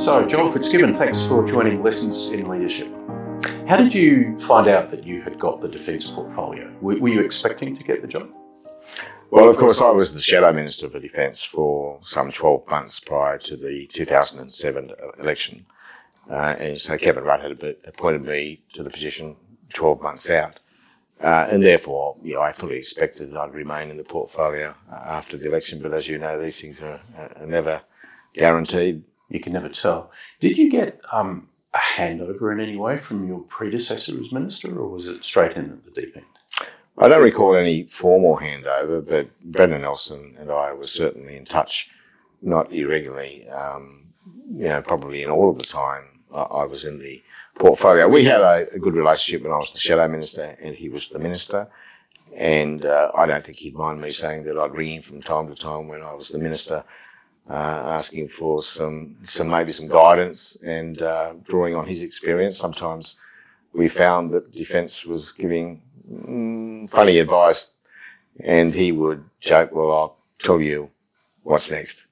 So, Joel Fitzgibbon, thanks for joining Lessons in Leadership. How did you find out that you had got the defence portfolio? Were, were you expecting to get the job? Well, of course, I was the Shadow Minister for Defence for some 12 months prior to the 2007 election. Uh, and so Kevin Rudd had appointed me to the position 12 months out. Uh, and therefore, yeah, I fully expected I'd remain in the portfolio uh, after the election. But as you know, these things are, are never guaranteed. You can never tell. Did you get um, a handover in any way from your predecessor as minister, or was it straight in at the deep end? I don't recall any formal handover, but Brendan Nelson and I were certainly in touch, not irregularly. Um, you know, probably in all of the time I was in the portfolio. We had a, a, good relationship when I was the shadow minister and he was the minister. And uh, I don't think he'd mind me saying that I'd ring him from time to time when I was the minister, asking for some, some maybe some guidance and uh, drawing on his experience. Sometimes we found that defence was giving mm, funny advice, and he would joke, "Well, I'll tell you what's next."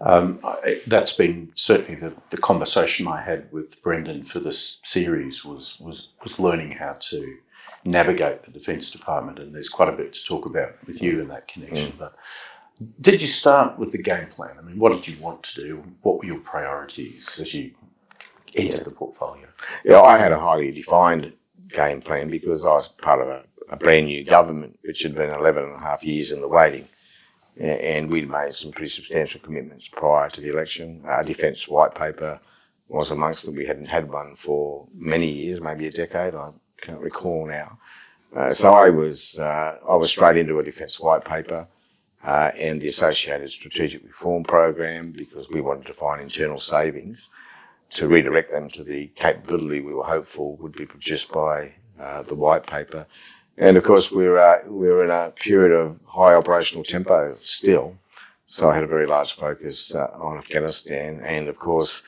Um, that's been certainly the, the conversation I had with Brendan for this series was was was learning how to navigate the Defence Department, and there's quite a bit to talk about with you in that connection. Mm. But did you start with the game plan? I mean, what did you want to do? What were your priorities as you entered the portfolio? Yeah, I had a highly defined game plan because I was part of a, a brand new government, which had been 11 and a half years in the waiting. And we'd made some pretty substantial commitments prior to the election. Our defence white paper was amongst them. We hadn't had one for many years, maybe a decade. I can't recall now. Uh, so I was uh, I was straight into a defence white paper uh, and the associated strategic reform program because we wanted to find internal savings to redirect them to the capability we were hopeful would be produced by uh, the white paper. And of course, we're, uh, we're in a period of high operational tempo still. So I had a very large focus uh, on Afghanistan. And of course,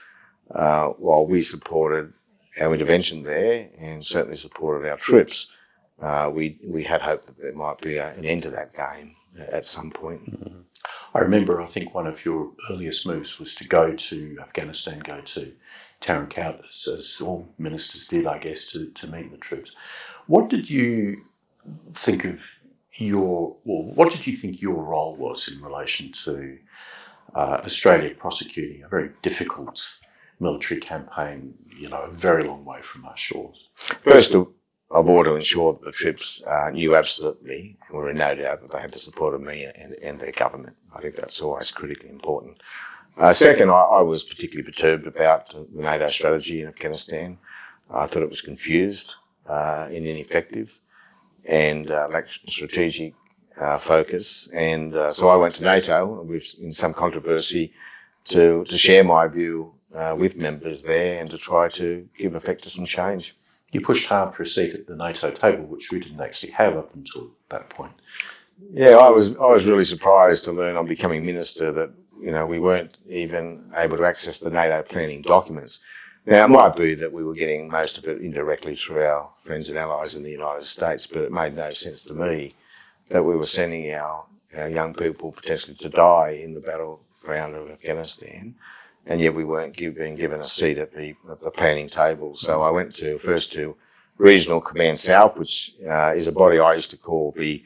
uh, while we supported our intervention there and certainly supported our troops, uh, we, we had hoped that there might be a, an end to that game at some point. Mm -hmm. I remember, I think one of your earliest moves was to go to Afghanistan, go to Tarin Kowt, as, as all ministers did, I guess, to, to meet the troops. What did you think of your, well, what did you think your role was in relation to uh, Australia prosecuting a very difficult military campaign, you know, a very long way from our shores? First of all, to ensure that the troops uh, knew absolutely and were in no doubt that they had the support of me and, and their government. I think that's always critically important. Uh, second, I, I, was particularly perturbed about the NATO strategy in Afghanistan. I thought it was confused uh, and ineffective and uh, lacked strategic uh, focus. And uh, so I went to NATO with, in some controversy to, to share my view uh, with members there and to try to give effect to some change. You pushed hard for a seat at the NATO table, which we didn't actually have up until that point. Yeah, I was I was really surprised to learn on becoming minister that you know, we weren't even able to access the NATO planning documents. Now, it might be that we were getting most of it indirectly through our friends and allies in the United States, but it made no sense to me that we were sending our, our young people potentially to die in the battleground of Afghanistan, and yet we weren't give, being given a seat at the, at the planning table. So I went to first to Regional Command South, which uh, is a body I used to call the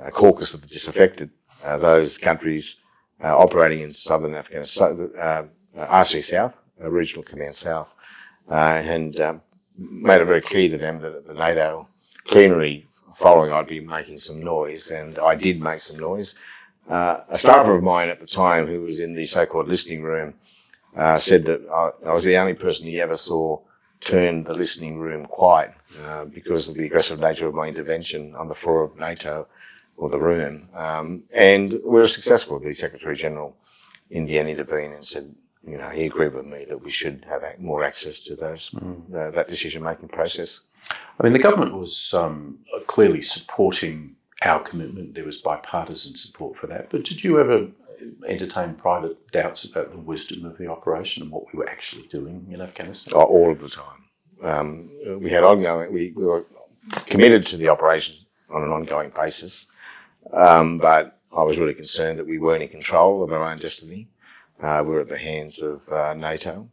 uh, caucus of the disaffected. Uh, those countries uh, operating in southern Afghanistan, uh, RC South, uh, Regional Command South, and um, made it very clear to them that at the NATO plenary following I'd be making some noise, and I did make some noise. Uh, a staffer of mine at the time, who was in the so-called listening room, uh, said that I, I, was the only person he ever saw turn the listening room quiet uh, because of the aggressive nature of my intervention on the floor of NATO or the room. Um, and we were successful. The Secretary General in the end intervened and said, you know, he agreed with me that we should have more access to those mm. uh, that decision making process. I mean, the government was um, clearly supporting our commitment. There was bipartisan support for that. But did you ever entertain private doubts about the wisdom of the operation and what we were actually doing in Afghanistan? Oh, all of the time. Um, we had ongoing. We, we were committed to the operation on an ongoing basis. Um, but I was really concerned that we weren't in control of our own destiny. Uh, we were at the hands of uh, NATO,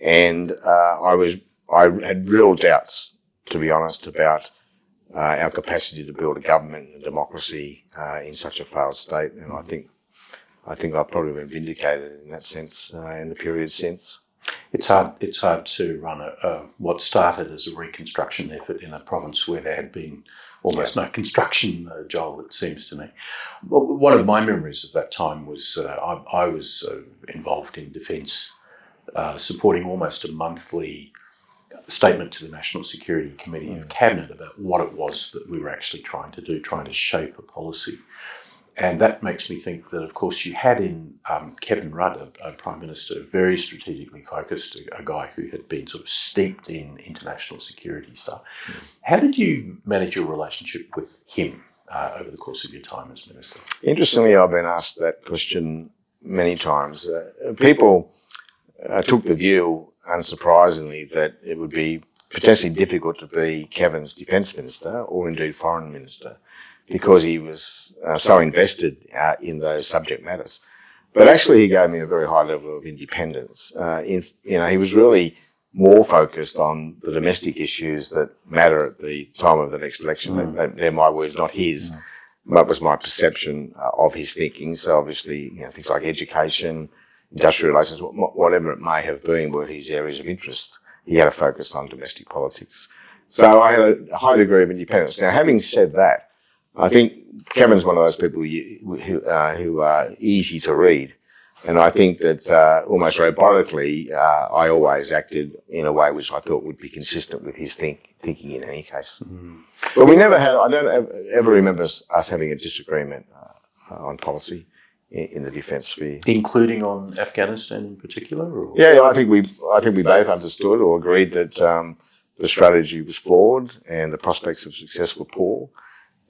and uh, I was I had real doubts, to be honest, about uh, our capacity to build a government and a democracy uh, in such a failed state. And I think I think I've probably been vindicated in that sense uh, in the period since. It's hard. It's hard to run a, a, what started as a reconstruction effort in a province where there had been almost yeah. no construction, uh, Joel. It seems to me. One of my memories of that time was uh, I, I, was uh, involved in defence, uh, supporting almost a monthly statement to the National Security Committee of mm. Cabinet about what it was that we were actually trying to do, trying to shape a policy. And that makes me think that, of course, you had in um, Kevin Rudd, a, a, Prime Minister, very strategically focused, a, a, guy who had been sort of steeped in international security stuff. Mm. How did you manage your relationship with him uh, over the course of your time as Minister? Interestingly, I've been asked that question many times. Uh, people uh, took the view, unsurprisingly, that it would be potentially difficult to be Kevin's Defence Minister or indeed Foreign Minister because he was uh, so invested uh, in those subject matters. But actually, he gave me a very high level of independence. Uh, in, you know, he was really more focused on the domestic issues that matter at the time of the next election. Mm. They're my words, not his. Mm. That was my perception uh, of his thinking. So obviously, you know, things like education, industrial relations, whatever it may have been, were his areas of interest. He had a focus on domestic politics. So I had a high degree of independence. Now, having said that, I think Kevin's one of those people who, uh, who are easy to read. And I think that uh, almost robotically, uh, I always acted in a way which I thought would be consistent with his think, thinking in any case. Mm. But we never had, I don't ever remember us, having a disagreement uh, on policy in, in, the defence sphere. Including on Afghanistan in particular? Or? Yeah, I think we, I think we both understood or agreed that um, the strategy was flawed and the prospects of success were poor.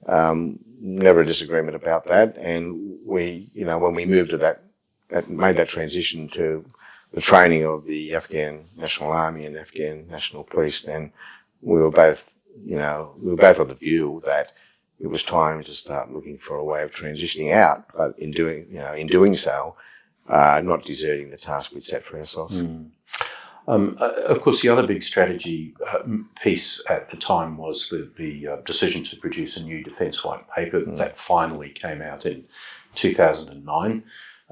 Um, never a disagreement about that. And we, you know, when we moved to that, that, made that transition to the training of the Afghan National Army and Afghan National Police, then we were both, you know, we were both of the view that it was time to start looking for a way of transitioning out, but in doing, you know, in doing so, uh, not deserting the task we'd set for ourselves. Mm. Um, uh, of course, the other big strategy uh, piece at the time was the, the uh, decision to produce a new defence white paper mm. that finally came out in 2009.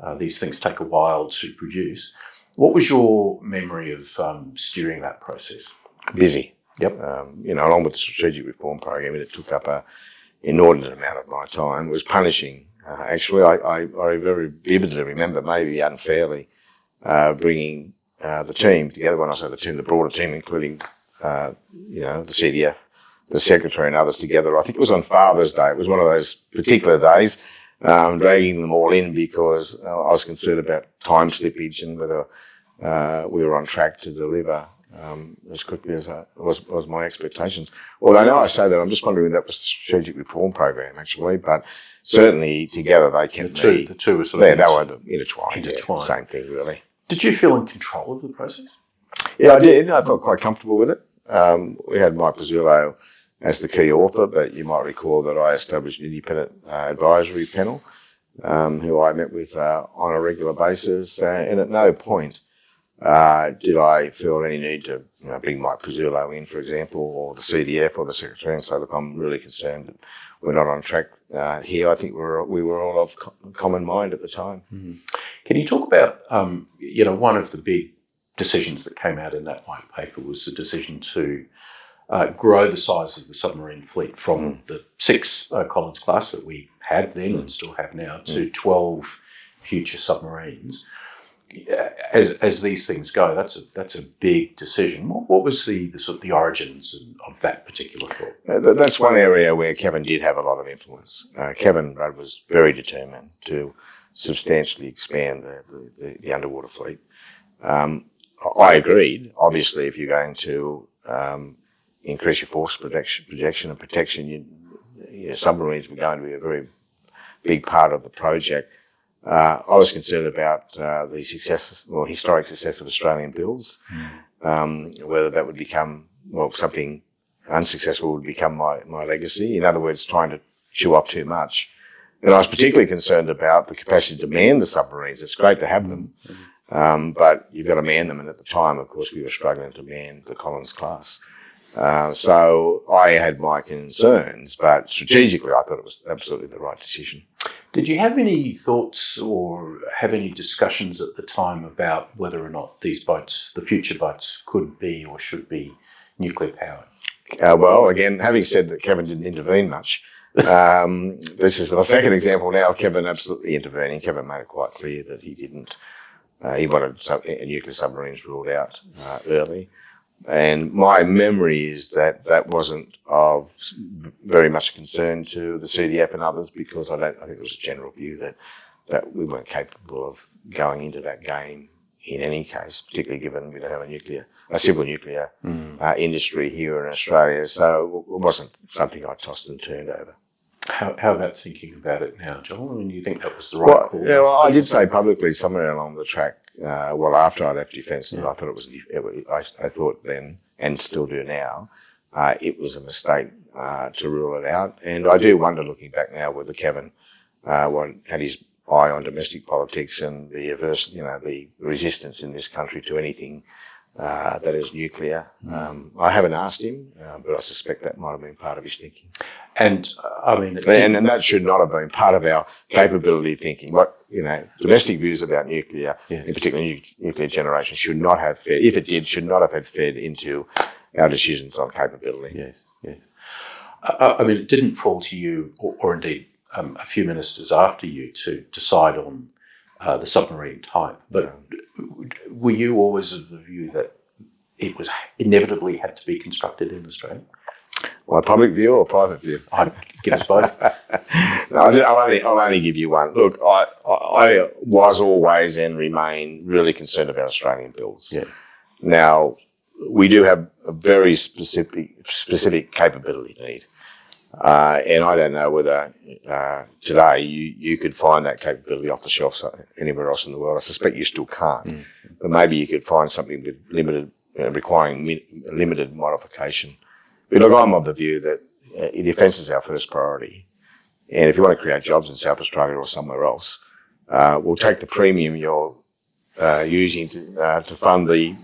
Uh, these things take a while to produce. What was your memory of um, steering that process? Busy. Yep. Um, you know, along with the strategic reform program, it took up a inordinate amount of my time. It was punishing. Uh, actually, I, I, I, very vividly remember, maybe unfairly, uh, bringing uh, the team together. When I say the team, the broader team, including uh, you know the CDF, the secretary, and others together. I think it was on Father's Day. It was one of those particular days, um, dragging them all in because uh, I was concerned about time slippage and whether uh, we were on track to deliver. Um, as quickly as I, was, was my expectations. Although now I say that, I'm just wondering if that was the strategic reform program actually, but certainly together they kept the two, me. The two were sort of yeah, they were intertwined. intertwined. Yeah, same thing really. Did you feel in control of the process? Yeah, I did. I felt quite comfortable with it. Um, we had Mike Pezzullo as the key author, but you might recall that I established an independent uh, advisory panel um, who I met with uh, on a regular basis, uh, and at no point uh, did I feel any need to you know, bring Mike Pezzullo in, for example, or the CDF or the Secretary and say, look, I'm really concerned that we're not on track uh, here. I think we were, we were all of co common mind at the time. Mm -hmm. Can you talk about, um, you know, one of the big decisions that came out in that white paper was the decision to uh, grow the size of the submarine fleet from mm. the six uh, Collins class that we had then mm. and still have now to mm. 12 future submarines. As, as these things go, that's a that's a big decision. What, what was the, the sort of the origins of that particular thought? Uh, that's one area where Kevin did have a lot of influence. Uh, Kevin Rudd was very determined to substantially expand the, the, the underwater fleet. Um, I agreed. Obviously, if you're going to um, increase your force protection, projection and protection, you, your submarines were going to be a very big part of the project. Uh, I was concerned about uh, the success or historic success of Australian builds, mm. um, whether that would become well something unsuccessful would become my, my legacy. In other words, trying to chew up too much And I was particularly concerned about the capacity to man the submarines. It's great to have them, um, but you've got to man them. And at the time, of course, we were struggling to man the Collins class. Uh, so I had my concerns, but strategically, I thought it was absolutely the right decision. Did you have any thoughts or have any discussions at the time about whether or not these boats, the future boats, could be or should be nuclear powered? Uh, well, again, having said that Kevin didn't intervene much, um, this is the second example now. Kevin absolutely intervening. Kevin made it quite clear that he didn't. Uh, he wanted sub- nuclear submarines ruled out uh, early. And my memory is that that wasn't of very much concern to the CDF and others because I don't. I think there was a general view that that we weren't capable of going into that game in any case, particularly given we don't have a nuclear, a civil nuclear mm. uh, industry here in Australia. So it wasn't something I tossed and turned over. How, how about thinking about it now, John? I mean, you think that was the right well, call? Yeah, well, I did say publicly somewhere along the track, uh, well, after I left Defence, yeah. I thought it was, it, I, I, thought then, and still do now, uh, it was a mistake uh, to rule it out. And I do wonder, looking back now, whether Kevin uh, had his eye on domestic politics and the averse, you know, the resistance in this country to anything uh, that is nuclear. Mm. Um, I haven't asked him, uh, but I suspect that might have been part of his thinking. And uh, I mean, and, and, that should not have been part of our capability thinking. What you know, domestic views about nuclear, yes. in particular nu- nuclear generation, should not have fed. If it did, should not have had fed into our decisions on capability. Yes, yes. Uh, I mean, it didn't fall to you, or, or indeed um, a few ministers after you, to decide on uh, the submarine type. But were you always of the view that it was inevitably had to be constructed in Australia? My public view or private view? I'd give us both. no, I'll only, I'll only give you one. Look, I, I was always and remain really concerned about Australian builds. Yeah. Now, we do have a very specific specific capability need. Uh, and I don't know whether uh, today you, you could find that capability off the shelf anywhere else in the world. I suspect you still can't, mm. but maybe you could find something with limited, uh, requiring mi- limited modification. But look, I'm of the view that uh, defence is our first priority, and if you want to create jobs in South Australia or somewhere else, uh, we'll take the premium you're uh, using to uh, to fund the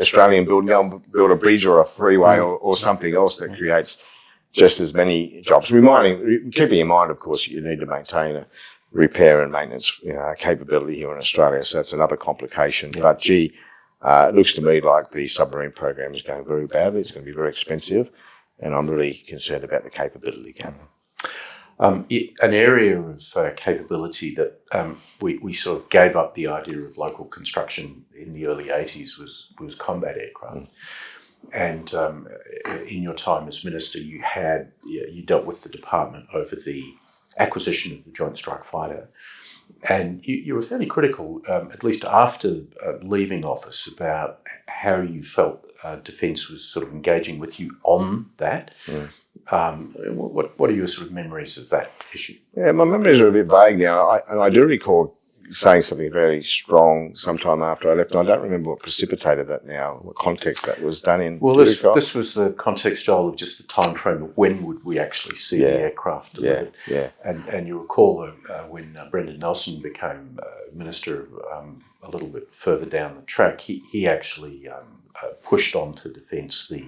Australian build, build a bridge or a freeway or, or something else that creates just as many jobs. Reminding, keeping in mind, of course, you need to maintain a repair and maintenance you know, capability here in Australia. So that's another complication. Yeah. But gee, uh, it looks to me like the submarine program is going very badly. It's going to be very expensive, and I'm really concerned about the capability gap. Um, it, an area of uh, capability that um, we, we sort of gave up the idea of local construction in the early 80s was, was combat aircraft. Mm and um, in your time as minister, you had you dealt with the department over the acquisition of the Joint Strike Fighter, and you, you were fairly critical, um, at least after uh, leaving office, about how you felt uh, Defence was sort of engaging with you on that. Mm. Um, what what are your sort of memories of that issue? Yeah, my memories are a bit vague now. I, and I do recall saying something very strong sometime after I left. And I don't remember what precipitated that now, what context that was done in. Well, this, this was the context, Joel, of just the time frame of when would we actually see yeah. the aircraft delivered. Yeah, yeah. And, and you recall uh, when uh, Brendan Nelson became uh, minister um, a little bit further down the track, he, he actually um, uh, pushed on to defence the,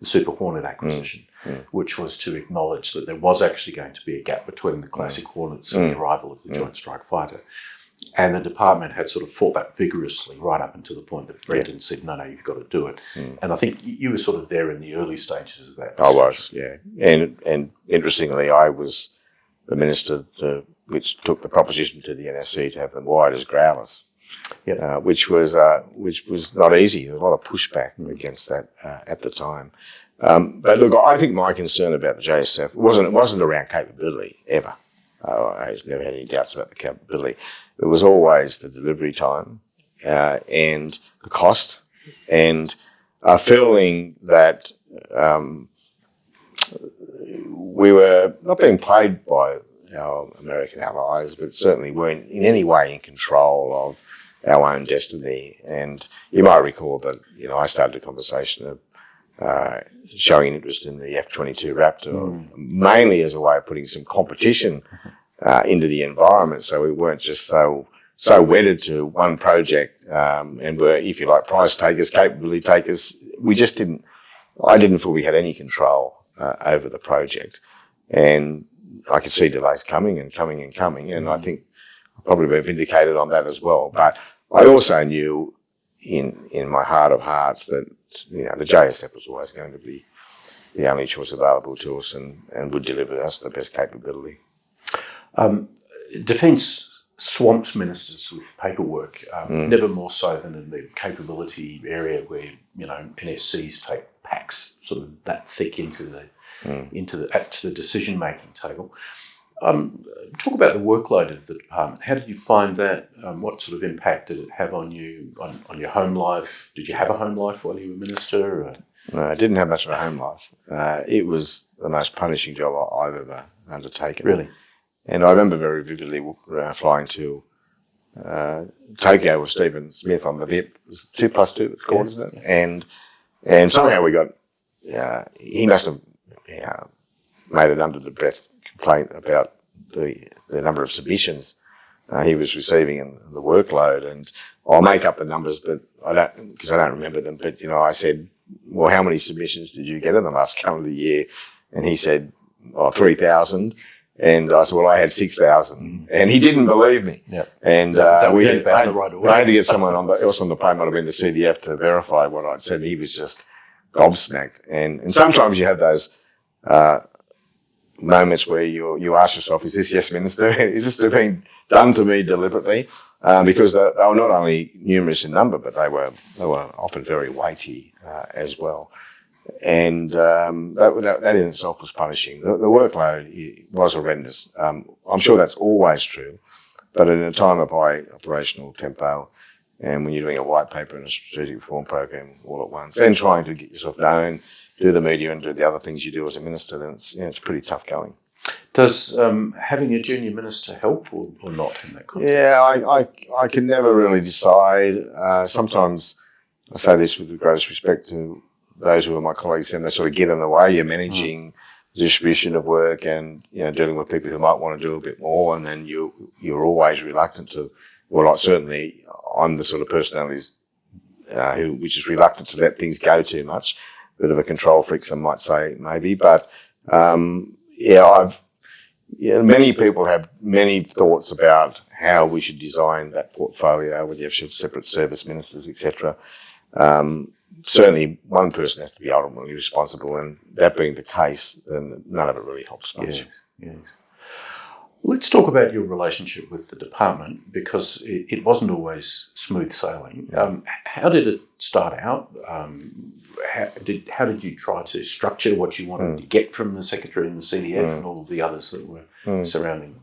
the Super Hornet acquisition. Mm, mm. Which was to acknowledge that there was actually going to be a gap between the classic mm. Hornets and the mm. arrival of the mm. Joint Strike Fighter. And the department had sort of fought that vigorously right up until the point that Brendan yeah. said, no, no, you've got to do it. Mm. And I think you were sort of there in the early stages of that. I was, yeah. And, and interestingly, I was the minister to, which took the proposition to the NSC to have them wired as growlers. Yep. Uh, which was uh, which was not easy. There was a lot of pushback mm. against that uh, at the time. Um, but look, I think my concern about the JSF wasn't it wasn't around capability ever. Uh, I never had any doubts about the capability. It was always the delivery time uh, and the cost, and a feeling that um, we were not being played by our American allies, but certainly weren't in any way in control of our own destiny. And you might recall that you know I started a conversation of uh, showing interest in the F twenty two Raptor, mm. mainly as a way of putting some competition uh, into the environment. So we weren't just so so wedded to one project um, and were, if you like, price takers, capability takers. We just didn't. I didn't feel we had any control uh, over the project, and I could see delays coming and coming and coming. And I think I'll probably be vindicated on that as well. But I also knew in in my heart of hearts that you know the JSF was always going to be the only choice available to us and, and would deliver us the best capability. Um, defence swamps ministers with paperwork, um, mm. never more so than in the capability area where you know NSCs take packs sort of that thick into the mm. into the to the decision making table. Um, talk about the workload of the department. How did you find that? Um, what sort of impact did it have on you on, on your home life? Did you have a home life while you were minister? Or? No, I didn't have much of a home life. Uh, it was the most punishing job I've ever undertaken. Really? And I remember very vividly uh, flying to uh, Tokyo with Stephen Smith on the VIP. two plus two, it's called, isn't it? And and somehow we got. Uh, he must have yeah, made an under the breath complaint about the the number of submissions uh, he was receiving and the workload. And I'll make up the numbers, but I don't because I don't remember them. But you know, I said, "Well, how many submissions did you get in the last calendar year?" And he said, "Oh, three thousand. And I said, well, I had 6,000. And he didn't believe me. Yeah. And uh, we had, I, right I, had to get someone on the, else on the plane, might have been the CDF, to verify what I'd said. He was just gobsmacked. And, and sometimes you have those uh, moments where you, you ask yourself, is this yes, Minister? is this being done to me deliberately? Um, because they, they, were not only numerous in number, but they were, they were often very weighty uh, as well and um, that, that, that, in itself was punishing. The, the workload was horrendous. Um, I'm sure that's always true, but in a time of high operational tempo, and when you're doing a white paper and a strategic reform program all at once, and trying to get yourself known, do the media, and do the other things you do as a minister, then it's, you know, it's pretty tough going. Does um, having a junior minister help or, or, not in that context? Yeah, I, I, I can never really decide. Uh, sometimes I say this with the greatest respect to those who are my colleagues then they sort of get in the way. You're managing the distribution of work and you know dealing with people who might want to do a bit more, and then you you're always reluctant to. Well, like certainly, I'm the sort of personality uh, who which is reluctant to let things go too much. Bit of a control freak, some might say, maybe, but um, yeah, I've yeah, many people have many thoughts about how we should design that portfolio, whether you have separate service ministers, etc. Um, certainly one person has to be ultimately responsible, and that being the case, then none of it really helps much. Yes, yes. Let's talk about your relationship with the department because it, it wasn't always smooth sailing. Um, how did it start out? Um, how did how did you try to structure what you wanted mm. to get from the secretary and the CDF mm. and all the others that were mm. surrounding them?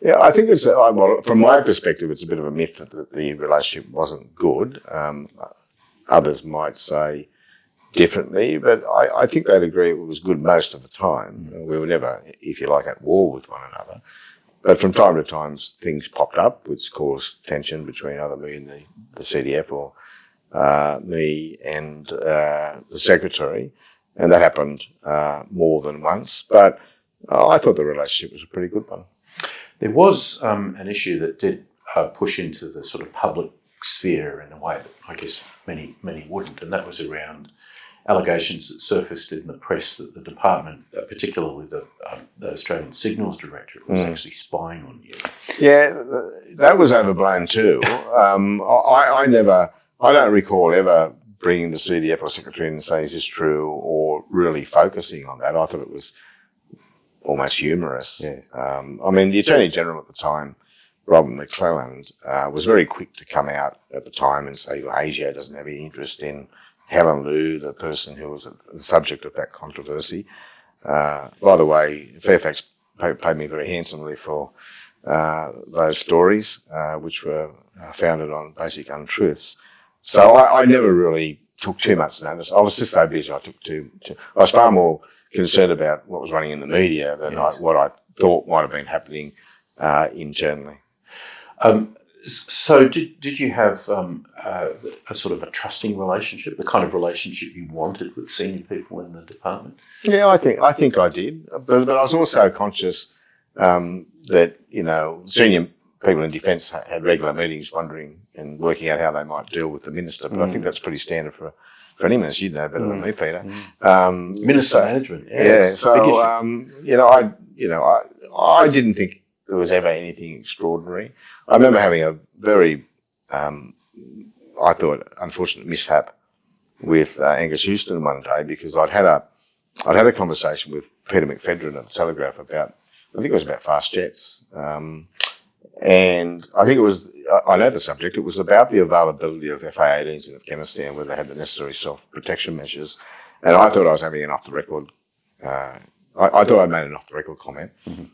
Yeah, I think it's well, from my perspective, it's a bit of a myth that the relationship wasn't good. Um, Others might say differently, but I, I, think they'd agree it was good most of the time. We were never, if you like, at war with one another. But from time to time, things popped up which caused tension between either me and the, the CDF or uh, me and uh, the secretary. And that happened uh, more than once. But I thought the relationship was a pretty good one. There was um, an issue that did uh, push into the sort of public sphere in a way that I guess many many wouldn't, and that was around allegations that surfaced in the press that the department, uh, particularly the, um, the, Australian Signals Directorate, was mm. actually spying on you. Yeah, that was overblown too. um, I, I, never, I don't recall ever bringing the CDF or secretary in and saying, "Is this true?" or really focusing on that. I thought it was almost humorous. Yeah. Um, I mean, the Attorney General at the time Robert McClelland uh, was very quick to come out at the time and say well, ASIO doesn't have any interest in Helen Liu, the person who was the subject of that controversy. Uh, by the way, Fairfax paid, paid me very handsomely for uh, those stories, uh, which were uh, founded on basic untruths. So I, I, never really took too much notice. I was just so busy. I took too, too I was far more concerned about what was running in the media than yes. I, what I thought might have been happening uh, internally. Um, so did, did you have um, uh, a sort of a trusting relationship, the kind of relationship you wanted with senior people in the department? Yeah, I think I think I did, but, but I was also conscious um, that you know senior people in defence had regular meetings, wondering and working out how they might deal with the minister. But mm. I think that's pretty standard for for any minister. You know better mm. than me, Peter. Mm. Um, minister so, management, yeah. yeah so um, you know, I you know I I didn't think there was ever anything extraordinary. I remember having a very um, I thought unfortunate mishap with uh, Angus Houston one day because I'd had a I'd had a conversation with Peter McPhedran at the Telegraph about I think it was about fast jets. Um, and I think it was, I know the subject, it was about the availability of FA-18s in Afghanistan where they had the necessary self-protection measures. And I thought I was having an off-the-record, uh, I, I, thought I'd made an off-the-record comment. Mm-hmm.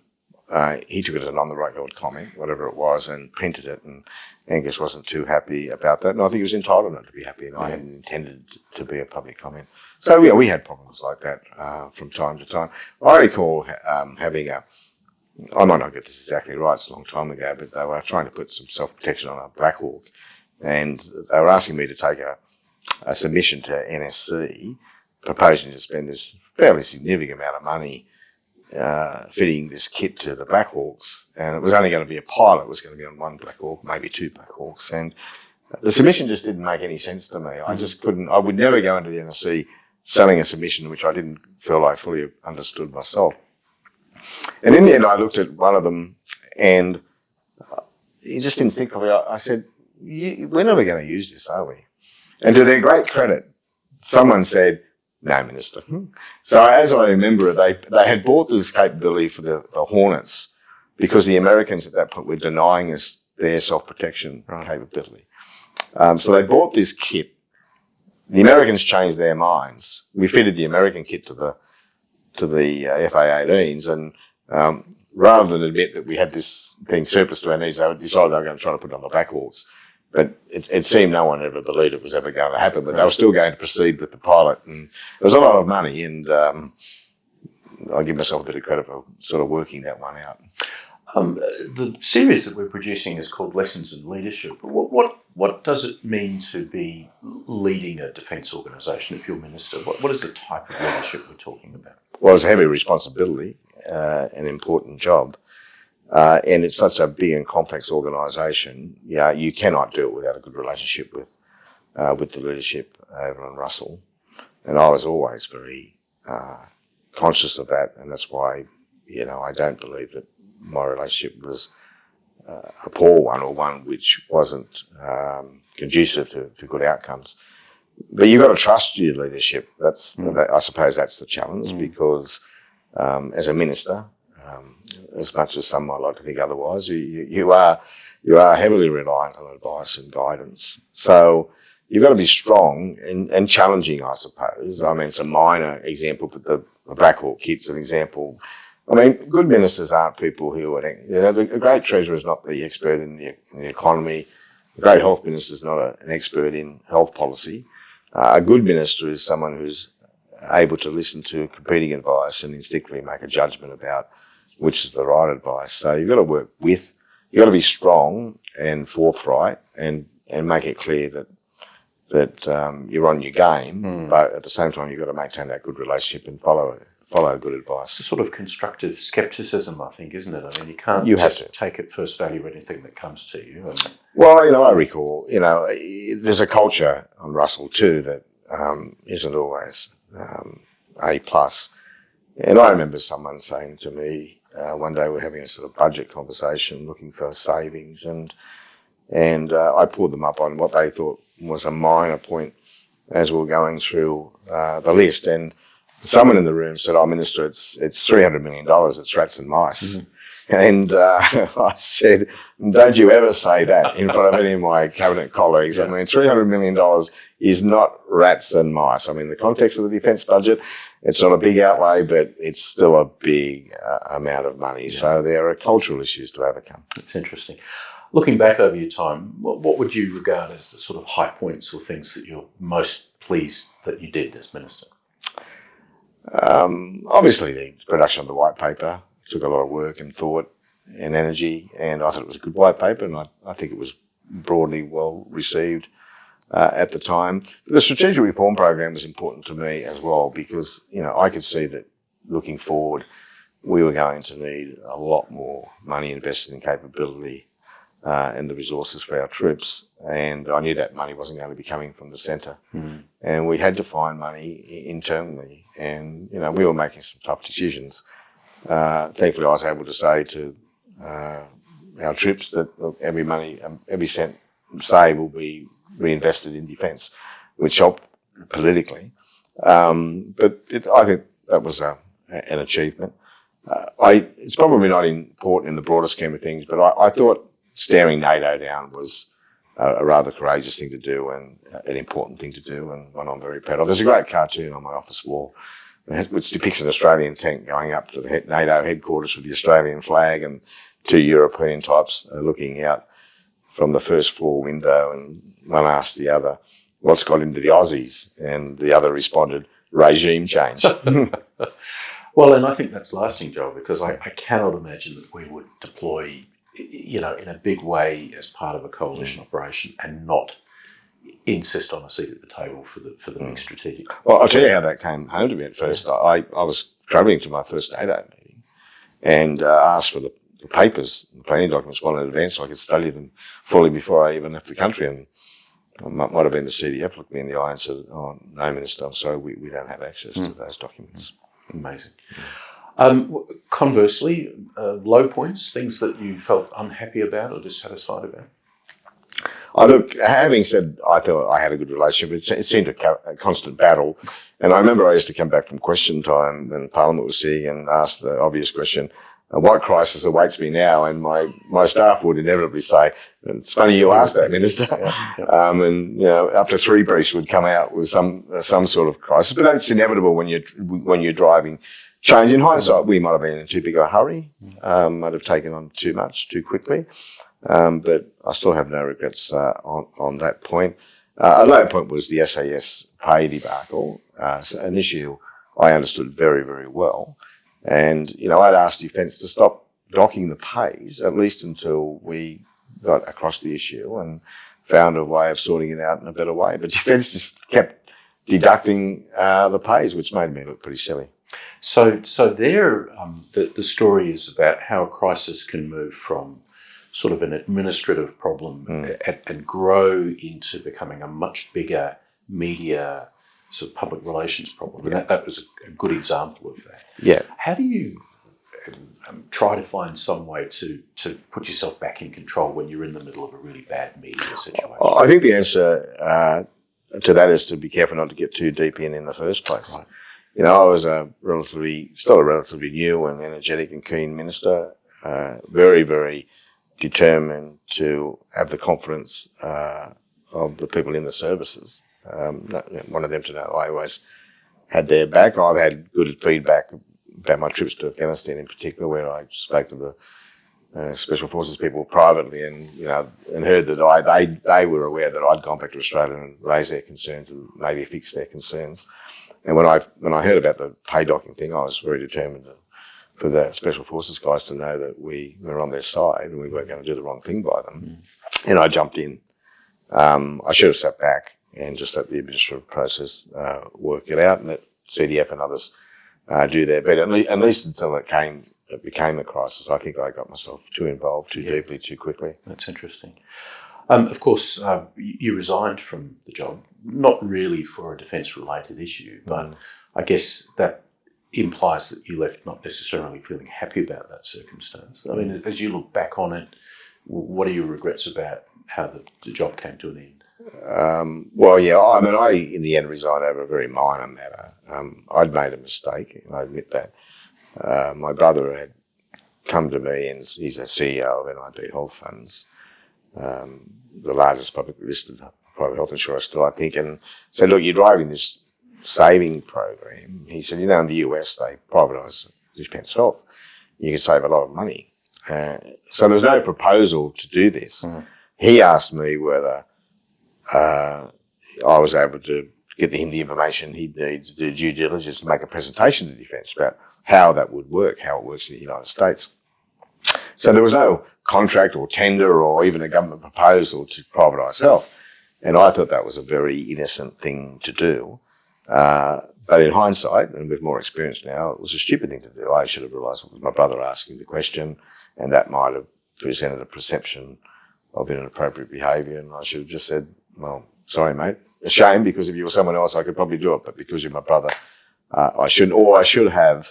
Uh, he took it as an on-the-record comment, whatever it was, and printed it. And Angus wasn't too happy about that. And I think he was entitled not to be happy, and I hadn't intended to be a public comment. So, yeah, we had problems like that uh, from time to time. I recall um, having a I might not get this exactly right, it's a long time ago, but they were trying to put some self protection on a Black Hawk. And they were asking me to take a, a submission to NSC, proposing to spend this fairly significant amount of money uh, fitting this kit to the Black Hawks. And it was only going to be a pilot, it was going to be on one Black Hawk, maybe two Black Hawks. And the submission just didn't make any sense to me. I just couldn't, I would never go into the NSC selling a submission which I didn't feel I fully understood myself. And in the end, I looked at one of them and he just instinctively, I said, we're never going to use this, are we? And to their great credit, someone said, no, Minister. So as I remember, they, they had bought this capability for the, the Hornets because the Americans at that point were denying us their self-protection right. capability. Um, so they bought this kit. The Americans changed their minds. We fitted the American kit to the to the uh, FA-18s, and um, rather than admit that we had this being surplus to our needs, they decided they were going to try to put it on the Black Hawks. But it, it, seemed no one ever believed it was ever going to happen. But they were still going to proceed with the pilot, and there was a lot of money. And um, I give myself a bit of credit for sort of working that one out. Um, the series that we're producing is called Lessons in Leadership. What, what, what does it mean to be leading a defence organisation if you're minister? What, what is the type of leadership we're talking about? Well, it's a heavy responsibility, uh, an important job. Uh, and it's such a big and complex organisation. Yeah, you cannot do it without a good relationship with uh, with the leadership over in Russell. And I was always very uh, conscious of that, and that's why you know I don't believe that my relationship was uh, a poor one or one which wasn't um, conducive to, to, good outcomes. But you've got to trust your leadership. That's mm. I suppose that's the challenge mm. because um, as a minister, as much as some might like to think otherwise, you, you are you are heavily reliant on advice and guidance. So you've got to be strong and, and challenging, I suppose. I mean, it's a minor example, but the, the Black Hawk kit's an example I mean, good ministers aren't people who are, you know, the, great treasurer is not the expert in the, in the economy. A great health minister is not a, an expert in health policy. Uh, a good minister is someone who's able to listen to competing advice and instinctively make a judgment about which is the right advice. So you've got to work with, you've got to be strong and forthright and, and make it clear that that um, you're on your game, mm. but at the same time you've got to maintain that good relationship and follow it follow good advice. It's a sort of constructive skepticism, I think, isn't it? I mean, you can't you just have to. take at first value anything that comes to you. And... Well, you know, I recall, you know, there's a culture on Russell too that um, not always um, A plus. And I remember someone saying to me uh, one day we're having a sort of budget conversation, looking for savings, and and uh, I pulled them up on what they thought was a minor point as we were going through uh, the list, and someone in the room said, "Oh, Minister, it's it's three hundred million dollars. It's rats and mice." Mm-hmm. And uh, I said, "Don't you ever say that in front of any of my cabinet colleagues." I mean, three hundred million dollars is not rats and mice. I mean, in the context of the defence budget, it's not a big outlay, but it's still a big uh, amount of money. Yeah. So there are cultural issues to overcome. It's interesting. Looking back over your time, what, what would you regard as the sort of high points or things that you're most pleased that you did as minister? Um, obviously, the production of the white paper took a lot of work and thought and energy, and I thought it was a good white paper, and I, I think it was broadly well received uh, at the time. The strategic reform program was important to me as well because you know I could see that looking forward, we were going to need a lot more money invested in capability uh, and the resources for our troops. And I knew that money wasn't going to be coming from the centre. Mm. And we had to find money internally. And, you know, we were making some tough decisions. Uh, thankfully, I was able to say to uh, our troops that every money, um, every cent saved will be reinvested in defence, which helped politically. Um, but it, I think that was a, an achievement. Uh, I, it's probably not important in the broader scheme of things, but I, I thought staring NATO down was a, a, rather courageous thing to do and an important thing to do, and one I'm very proud of. There's a great cartoon on my office wall which depicts an Australian tank going up to the NATO headquarters with the Australian flag and two European types looking out from the first floor window, and one asked the other, "What's got into the Aussies?" And the other responded, "Regime change." well, and I think that's lasting, Joel, because I, I cannot imagine that we would deploy you know, in a big way as part of a coalition mm. operation and not insist on a seat at the table for the for the mm. big strategic. Well, I'll tell you how that came home to me at first. Yeah. I, I was travelling to my first NATO meeting and uh, asked for the, the, papers, the planning documents well in advance so I could study them fully before I even left the country. And I might, might have been the CDF looked me in the eye and said, "Oh, no, Minister, I'm sorry, we, we don't have access mm. to those documents." Amazing. Um, conversely, uh, low points, things that you felt unhappy about or dissatisfied about? I look, having said I thought I had a good relationship, it, it seemed a, a, constant battle. And I remember I used to come back from question time when Parliament was sitting and ask the obvious question, uh, what crisis awaits me now? And my, my staff would inevitably say, it's funny you asked that, Minister. Um, and, you know, up to three briefs would come out with some, some sort of crisis. But that's inevitable when you're, when you're driving change. In hindsight, we might have been in too big a hurry, um, might have taken on too much too quickly. Um, but I still have no regrets uh, on, on that point. Uh, a low point was the SAS pay debacle, uh, an issue I understood very, very well. And, you know, I'd asked Defence to stop docking the pays, at least until we got across the issue and found a way of sorting it out in a better way. But Defence just kept deducting uh, the pays, which made me look pretty silly. So, so there, um, the, the story is about how a crisis can move from sort of an administrative problem mm. and, and, grow into becoming a much bigger media sort of public relations problem. And that, that was a, a, good example of that. Yeah. How do you um, try to find some way to, to put yourself back in control when you're in the middle of a really bad media situation? I think the answer uh, to that is to be careful not to get too deep in in the first place. Right you know, I was a relatively, still a relatively new and energetic and keen minister, uh, very, very determined to have the confidence uh, of the people in the services. Um, of them to know I always had their back. I've had good feedback about my trips to Afghanistan in particular, where I spoke to the uh, special forces people privately, and you know, and heard that I they they were aware that I'd gone back to Australia and raised their concerns and maybe fixed their concerns. And when I when I heard about the pay docking thing, I was very determined to, for the special forces guys to know that we were on their side and we weren't going to do the wrong thing by them. Mm. And I jumped in. Um, I should have sat back and just let the administrative process uh, work it out and let CDF and others uh, do their bit. At least, at least until it came it became a crisis. I think I got myself too involved too yeah. deeply too quickly. That's interesting. Um, of course, uh, you resigned from the job, not really for a defence related issue, but mm. I guess that implies that you left not necessarily feeling happy about that circumstance. I mean, as you look back on it, what are your regrets about how the, the job came to an end? Um, well, yeah, I mean, I in the end resigned over a very minor matter. Um, I'd made a mistake, and I admit that. Uh, my brother had come to me, and he's a CEO of NIB Health Funds, um, the largest publicly listed private health insurer still, I think, and said, look, you're driving this saving program. He said, you know, in the US, they privatise defence health. You can save a lot of money. Uh, so there's no proposal to do this. Mm. He asked me whether uh, I was able to get him the information he'd need to do due diligence to make a presentation to defence about how that would work, how it works in the United States. So there was no contract or tender or even a government proposal to privatise health. And I thought that was a very innocent thing to do. Uh, but in hindsight, and with more experience now, it was a stupid thing to do. I should have realised it was my brother asking the question, and that might have presented a perception of inappropriate behaviour, and I should have just said, "Well, sorry, mate. A shame because if you were someone else, I could probably do it, but because you're my brother, uh, I shouldn't." Or I should have,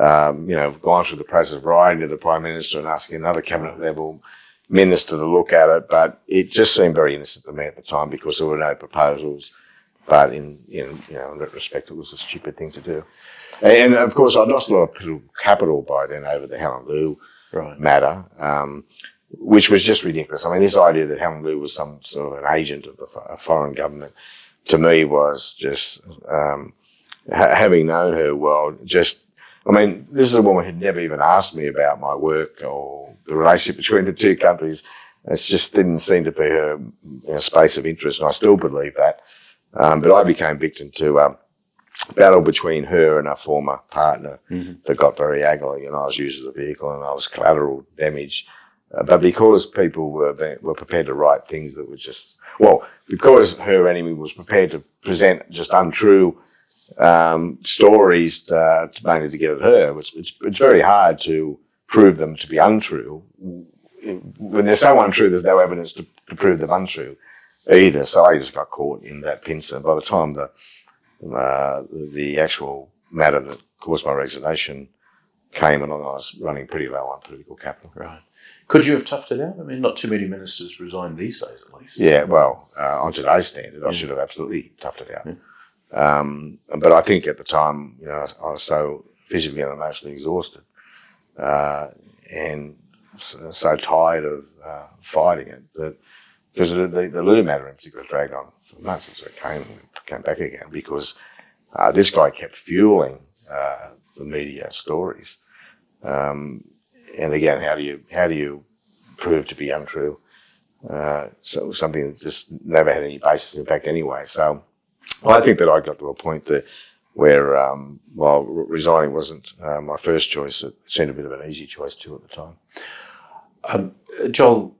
um, you know, gone through the process of writing to the prime minister and asking another cabinet level minister to look at it, but it just seemed very innocent to me at the time because there were no proposals. But in, in you know, in retrospect, it was a stupid thing to do. And, of course, I'd lost a lot of capital by then over the Helen Liu right. matter, um, which was just ridiculous. I mean, this idea that Helen Liu was some sort of an agent of the foreign government to me was just, um, ha having known her well, just I mean, this is a woman who'd never even asked me about my work or the relationship between the two countries. It just didn't seem to be her you know, space of interest, and I still believe that. Um, but I became victim to a um, battle between her and her former partner mm-hmm. that got very ugly, and I was used as a vehicle, and I was collateral damage. Uh, but because people were being, were prepared to write things that were just well, because her enemy was prepared to present just untrue um, stories uh, to, mainly to get at her. It's, it's, it's, very hard to prove them to be untrue. When they're so untrue, there's no evidence to, to prove them untrue either. So I just got caught in that pincer. By the time the uh, the actual matter that caused my resignation came along, I was running pretty low on political capital. Right. Could you have toughed it out? I mean, not too many ministers resign these days, at least. Yeah, well, uh, on today's standard, I should have absolutely toughed it out. Yeah. Um, but I think at the time, you know, I was so physically and emotionally exhausted uh, and so, so, tired of uh, fighting it that because the, the, the Liu matter in particular dragged on for months since it came came back again because uh, this guy kept fueling uh, the media stories. Um, and again, how do you how do you prove to be untrue? Uh, so something that just never had any basis in fact anyway. So well, I think that I got to a point that where, um, while resigning wasn't uh, my first choice, it seemed a bit of an easy choice too at the time. Um, Joel,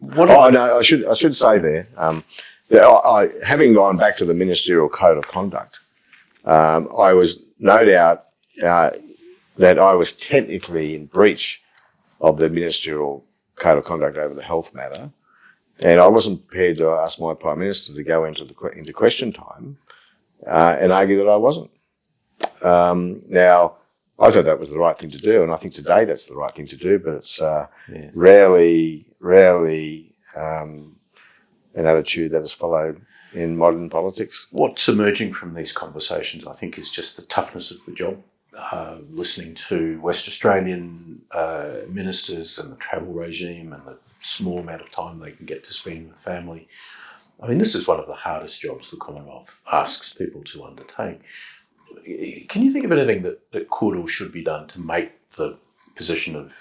what? Oh no, I should I should say there um, that I, I, having gone back to the ministerial code of conduct, um, I was no doubt uh, that I was technically in breach of the ministerial code of conduct over the health matter. And I wasn't prepared to ask my Prime Minister to go into the into question time uh, and argue that I wasn't. Um, now, I thought that was the right thing to do, and I think today that's the right thing to do, but it's uh, yes. rarely, rarely um, an attitude that is followed in modern politics. What's emerging from these conversations, I think, is just the toughness of the job. Uh, listening to West Australian uh, ministers and the travel regime and the small amount of time they can get to spend with family. I mean, this is one of the hardest jobs the Commonwealth asks people to undertake. Can you think of anything that, that could or should be done to make the position of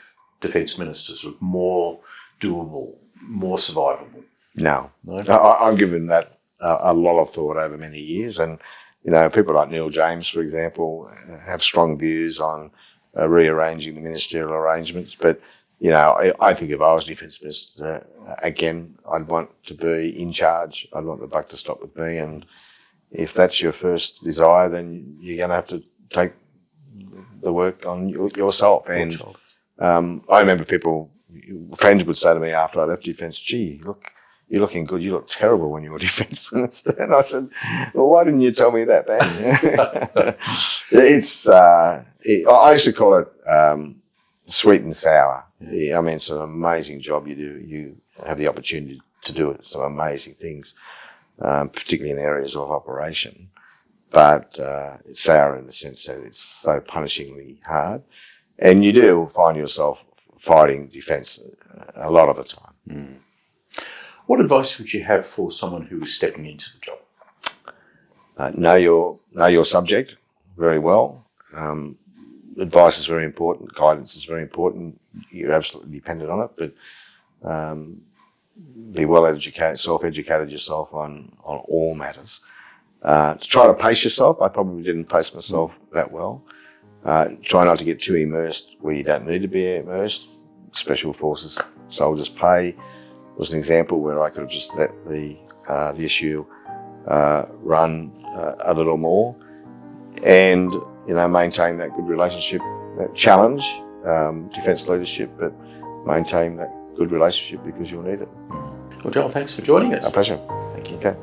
defence ministers more doable, more survivable? No. no? I, have given that a, a lot of thought over many years. And, you know, people like Neil James, for example, have strong views on uh, rearranging the ministerial arrangements. But you know, I, I, think if I was defence minister, uh, again, I'd want to be in charge. I'd want the buck to stop with me. And if that's your first desire, then you're going to have to take the work on yourself. And um, I remember people, friends would say to me after I left defence, gee, look, you're looking good. You look terrible when you were defence minister. And I said, well, why didn't you tell me that then? it's, uh, it, I used to call it um, sweet and sour yeah, I mean, it's an amazing job you do. You have the opportunity to do it. Some amazing things, um, particularly in areas of operation. But uh, it's sour in the sense that it's so punishingly hard, and you do find yourself fighting defence a lot of the time. Mm. What advice would you have for someone who is stepping into the job? Uh, know your know your subject very well. Um, advice is very important. Guidance is very important. You're absolutely dependent on it, but um, be well educated, self-educated yourself on on all matters. Uh, to try to pace yourself, I probably didn't pace myself that well. Uh, try not to get too immersed where you don't need to be immersed. Special Forces soldiers pay was an example where I could have just let the uh, the issue uh, run uh, a little more and you know maintain that good relationship, that challenge um, defence leadership, but maintain that good relationship because you'll need it. Well, Joel, thanks for joining us. A pleasure. Thank you. Okay.